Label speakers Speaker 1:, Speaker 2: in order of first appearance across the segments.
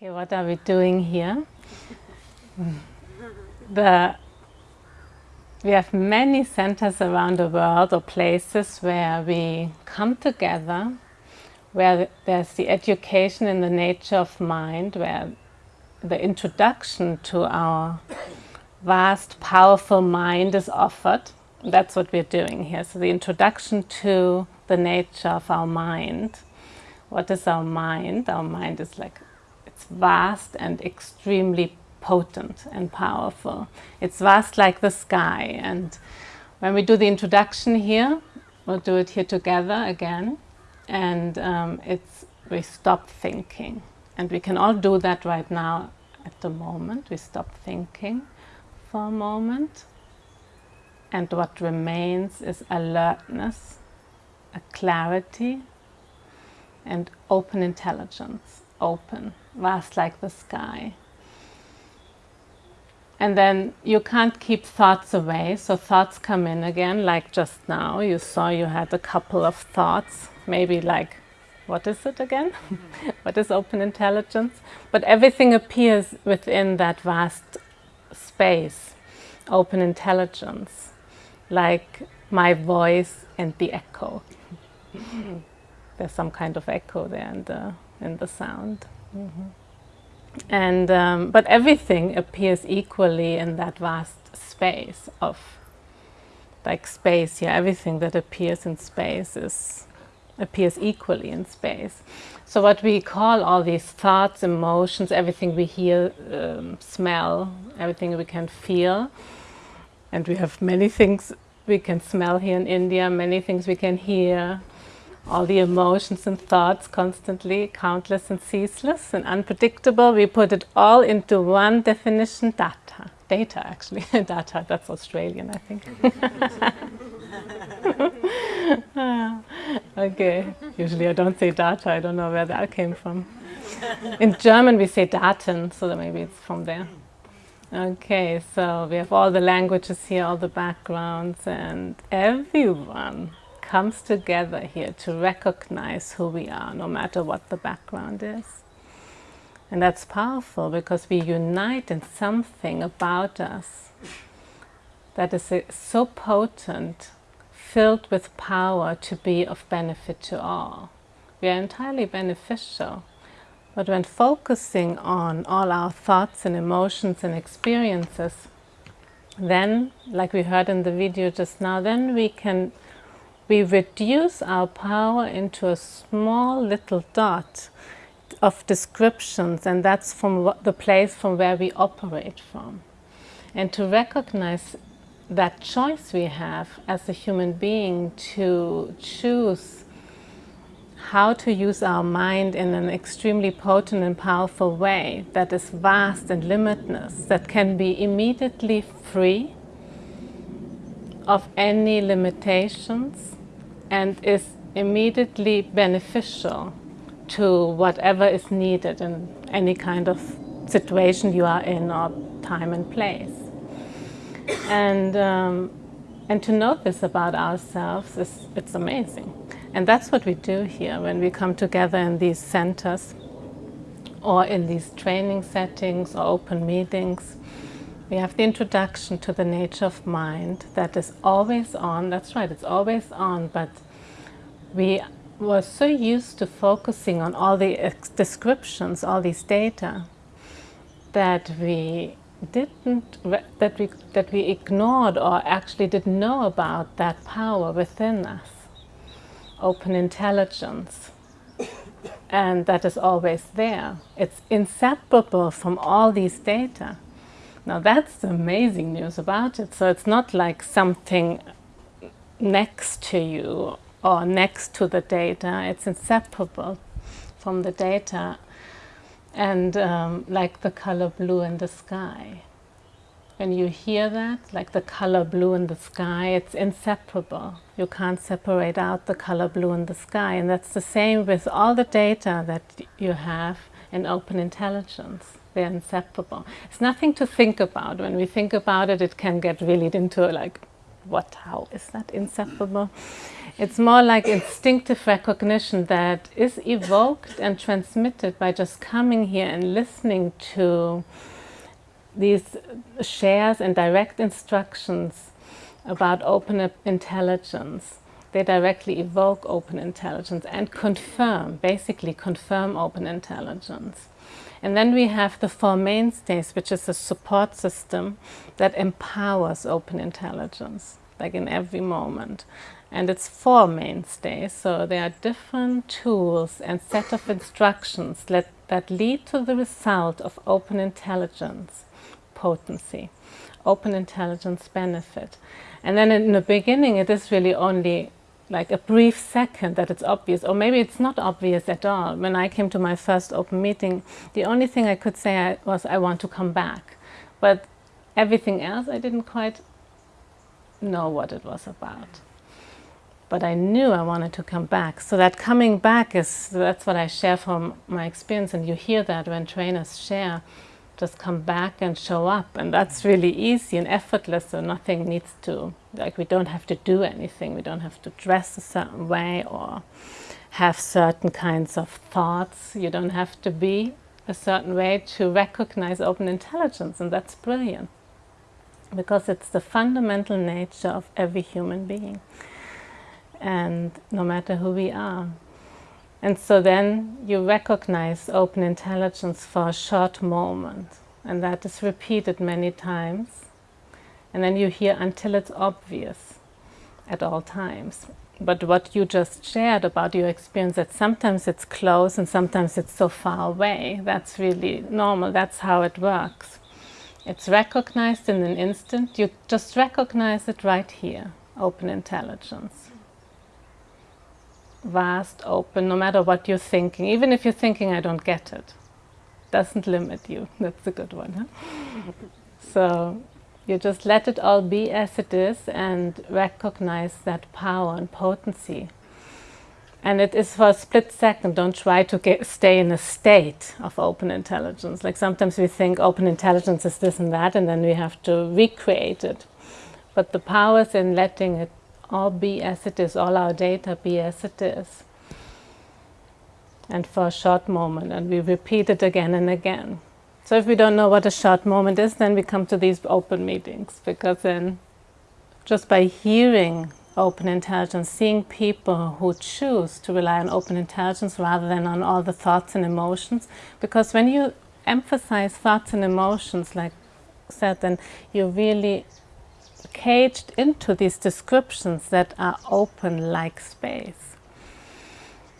Speaker 1: Okay, what are we doing here? the, we have many centers around the world or places where we come together, where there's the education in the nature of mind, where the introduction to our vast, powerful mind is offered. That's what we're doing here. So the introduction to the nature of our mind. What is our mind? Our mind is like it's vast and extremely potent and powerful. It's vast like the sky. And when we do the introduction here, we'll do it here together again. And um, it's we stop thinking. And we can all do that right now at the moment. We stop thinking for a moment. And what remains is alertness, a clarity, and open intelligence, open vast like the sky. And then you can't keep thoughts away, so thoughts come in again, like just now. You saw you had a couple of thoughts, maybe like, what is it again? what is open intelligence? But everything appears within that vast space, open intelligence, like my voice and the echo. There's some kind of echo there in the, in the sound. Mm -hmm. And um, but everything appears equally in that vast space of like space. Yeah, everything that appears in space is appears equally in space. So what we call all these thoughts, emotions, everything we hear, um, smell, everything we can feel, and we have many things we can smell here in India, many things we can hear, all the emotions and thoughts constantly, countless and ceaseless and unpredictable. We put it all into one definition, data. Data, actually. data, that's Australian, I think. okay, usually I don't say data, I don't know where that came from. In German we say Daten, so maybe it's from there. Okay, so we have all the languages here, all the backgrounds, and everyone comes together here to recognize who we are, no matter what the background is. And that's powerful because we unite in something about us that is so potent, filled with power to be of benefit to all. We are entirely beneficial. But when focusing on all our thoughts and emotions and experiences, then, like we heard in the video just now, then we can we reduce our power into a small little dot of descriptions and that's from the place from where we operate from. And to recognize that choice we have as a human being to choose how to use our mind in an extremely potent and powerful way that is vast and limitless, that can be immediately free of any limitations and is immediately beneficial to whatever is needed in any kind of situation you are in or time and place. And, um, and to know this about ourselves, is, it's amazing. And that's what we do here when we come together in these centers or in these training settings or open meetings. We have the introduction to the nature of mind that is always on. That's right, it's always on, but we were so used to focusing on all the descriptions, all these data, that we didn't, that we, that we ignored or actually didn't know about that power within us, open intelligence. And that is always there. It's inseparable from all these data. Now that's the amazing news about it. So it's not like something next to you or next to the data. It's inseparable from the data. And um, like the color blue in the sky. When you hear that, like the color blue in the sky, it's inseparable. You can't separate out the color blue in the sky. And that's the same with all the data that you have in open intelligence they're inseparable. It's nothing to think about. When we think about it, it can get really into like what, how is that inseparable? It's more like instinctive recognition that is evoked and transmitted by just coming here and listening to these shares and direct instructions about open intelligence. They directly evoke open intelligence and confirm, basically confirm open intelligence. And then we have the four mainstays, which is a support system that empowers open intelligence, like in every moment. And it's four mainstays, so there are different tools and set of instructions that, that lead to the result of open intelligence potency, open intelligence benefit. And then in the beginning, it is really only like a brief second that it's obvious, or maybe it's not obvious at all. When I came to my first open meeting, the only thing I could say was I want to come back. But everything else, I didn't quite know what it was about. But I knew I wanted to come back. So that coming back is, that's what I share from my experience. And you hear that when trainers share just come back and show up and that's really easy and effortless so nothing needs to like we don't have to do anything. We don't have to dress a certain way or have certain kinds of thoughts. You don't have to be a certain way to recognize open intelligence and that's brilliant because it's the fundamental nature of every human being. And no matter who we are and so then you recognize open intelligence for a short moment. And that is repeated many times. And then you hear until it's obvious at all times. But what you just shared about your experience, that sometimes it's close and sometimes it's so far away, that's really normal. That's how it works. It's recognized in an instant. You just recognize it right here, open intelligence vast, open, no matter what you're thinking. Even if you're thinking, I don't get it. Doesn't limit you. That's a good one. Huh? so you just let it all be as it is and recognize that power and potency. And it is for a split second. Don't try to get, stay in a state of open intelligence. Like sometimes we think open intelligence is this and that, and then we have to recreate it. But the power is in letting it all be as it is, all our data be as it is. And for a short moment, and we repeat it again and again. So if we don't know what a short moment is, then we come to these open meetings, because then just by hearing open intelligence, seeing people who choose to rely on open intelligence rather than on all the thoughts and emotions, because when you emphasize thoughts and emotions, like said, then you really caged into these descriptions that are open like space.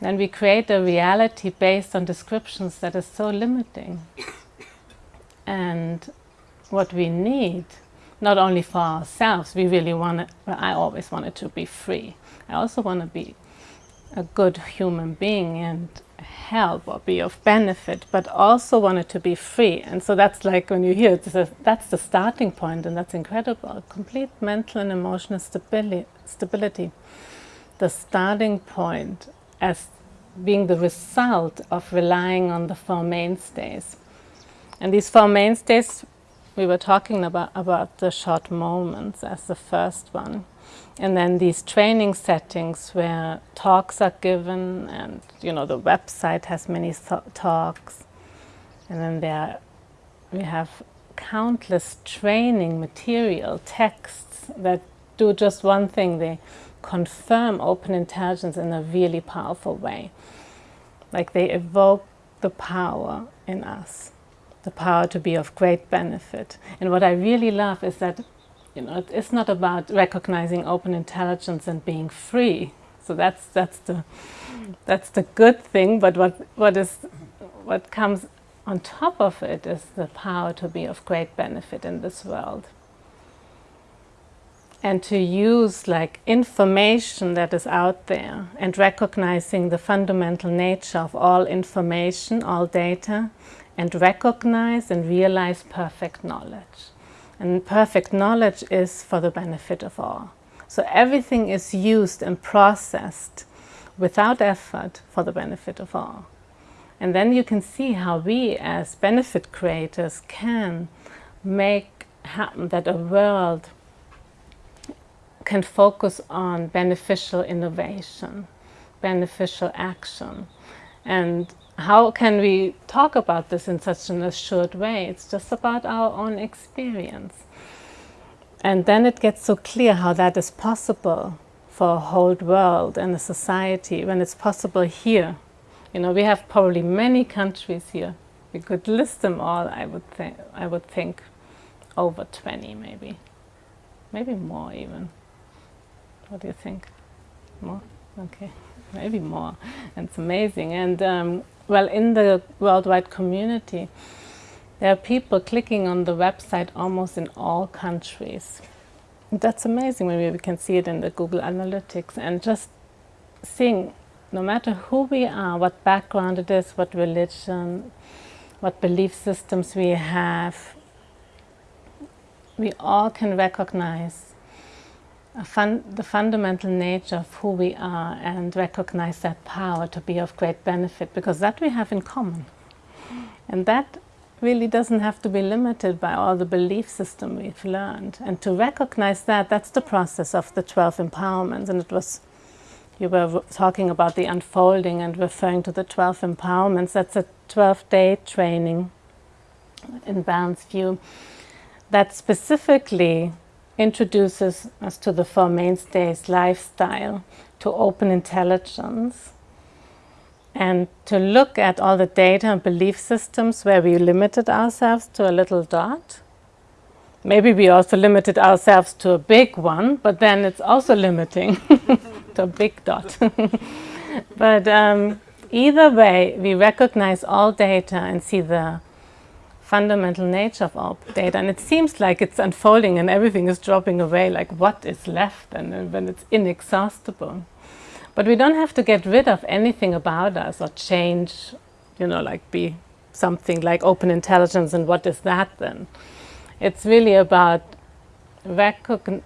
Speaker 1: Then we create a reality based on descriptions that is so limiting. And what we need, not only for ourselves, we really want it, well, I always wanted to be free. I also want to be a good human being and help or be of benefit, but also wanted to be free. And so that's like when you hear it, that's the starting point, and that's incredible. Complete mental and emotional stabili stability. The starting point as being the result of relying on the four mainstays. And these four mainstays, we were talking about, about the short moments as the first one. And then these training settings where talks are given and, you know, the website has many talks. And then there we have countless training material, texts that do just one thing. They confirm open intelligence in a really powerful way. Like they evoke the power in us, the power to be of great benefit. And what I really love is that you know, it's not about recognizing open intelligence and being free. So that's that's the that's the good thing. But what what is what comes on top of it is the power to be of great benefit in this world and to use like information that is out there and recognizing the fundamental nature of all information, all data, and recognize and realize perfect knowledge. And perfect knowledge is for the benefit of all. So everything is used and processed without effort for the benefit of all. And then you can see how we as benefit creators can make happen that a world can focus on beneficial innovation, beneficial action. And how can we talk about this in such an assured way? It's just about our own experience. And then it gets so clear how that is possible for a whole world and a society when it's possible here. You know, we have probably many countries here. We could list them all, I would, think. I would think, over 20 maybe. Maybe more even. What do you think? More? Okay, maybe more. It's amazing. And um, well, in the worldwide community, there are people clicking on the website almost in all countries. That's amazing. Maybe we can see it in the Google Analytics and just seeing no matter who we are, what background it is, what religion, what belief systems we have, we all can recognize fun the fundamental nature of who we are and recognize that power to be of great benefit because that we have in common. And that really doesn't have to be limited by all the belief system we've learned. And to recognize that, that's the process of the 12 empowerments. And it was, you were talking about the unfolding and referring to the 12 empowerments. That's a 12-day training in Balanced View that specifically introduces us to the Four Mainstays lifestyle, to open intelligence, and to look at all the data and belief systems where we limited ourselves to a little dot. Maybe we also limited ourselves to a big one, but then it's also limiting to a big dot. but um, either way, we recognize all data and see the fundamental nature of all data. And it seems like it's unfolding and everything is dropping away, like what is left and uh, when it's inexhaustible. But we don't have to get rid of anything about us or change, you know, like be something like open intelligence and what is that then? It's really about recogn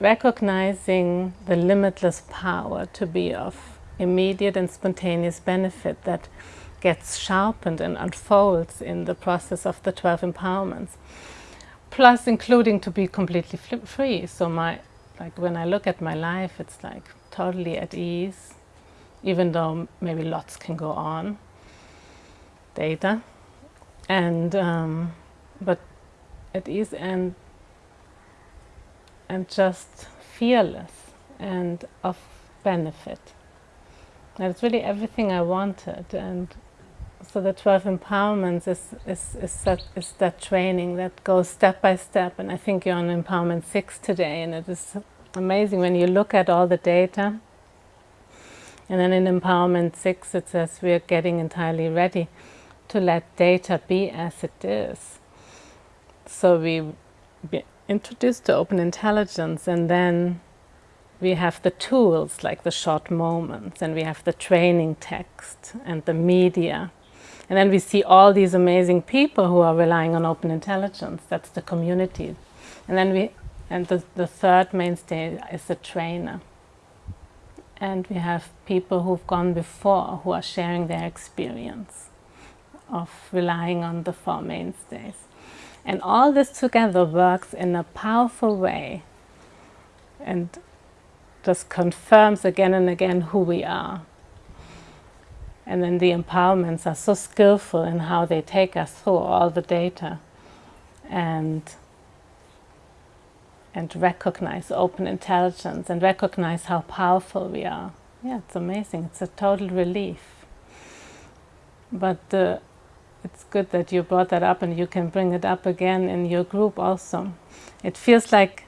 Speaker 1: recognizing the limitless power to be of immediate and spontaneous benefit that gets sharpened and unfolds in the process of the 12 empowerments. Plus including to be completely free. So my, like when I look at my life, it's like totally at ease, even though maybe lots can go on, data, and, um, but at ease and, and just fearless and of benefit. And it's really everything I wanted and so the 12 empowerments is, is, is, that, is that training that goes step by step and I think you're on empowerment 6 today and it is amazing when you look at all the data and then in empowerment 6 it says we are getting entirely ready to let data be as it is. So we be introduced to open intelligence and then we have the tools like the short moments and we have the training text and the media and then we see all these amazing people who are relying on open intelligence. That's the community. And then we, and the, the third mainstay is the trainer. And we have people who've gone before who are sharing their experience of relying on the four mainstays. And all this together works in a powerful way and just confirms again and again who we are. And then the empowerments are so skillful in how they take us through all the data and, and recognize open intelligence and recognize how powerful we are. Yeah, it's amazing. It's a total relief. But uh, it's good that you brought that up and you can bring it up again in your group also. It feels like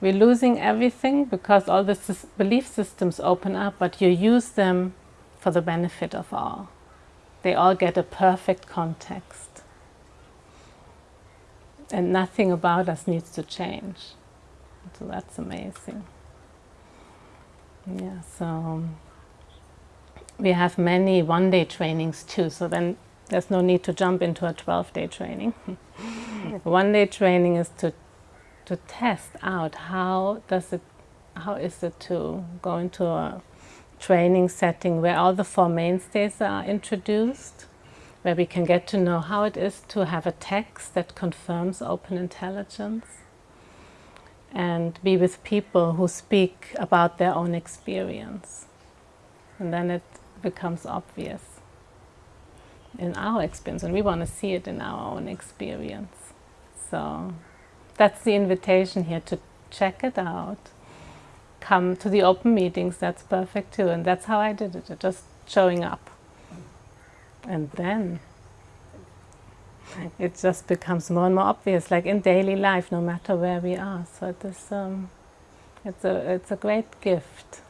Speaker 1: we're losing everything because all the belief systems open up, but you use them for the benefit of all. They all get a perfect context. And nothing about us needs to change. So that's amazing. Yeah, so um, we have many one-day trainings too, so then there's no need to jump into a 12-day training. One-day training is to to test out how does it, how is it to go into a training setting where all the four mainstays are introduced, where we can get to know how it is to have a text that confirms open intelligence, and be with people who speak about their own experience. And then it becomes obvious in our experience, and we want to see it in our own experience. So that's the invitation here to check it out. Come to the open meetings, that's perfect too. And that's how I did it, just showing up. And then it just becomes more and more obvious, like in daily life, no matter where we are. So it is, um, it's, a, it's a great gift.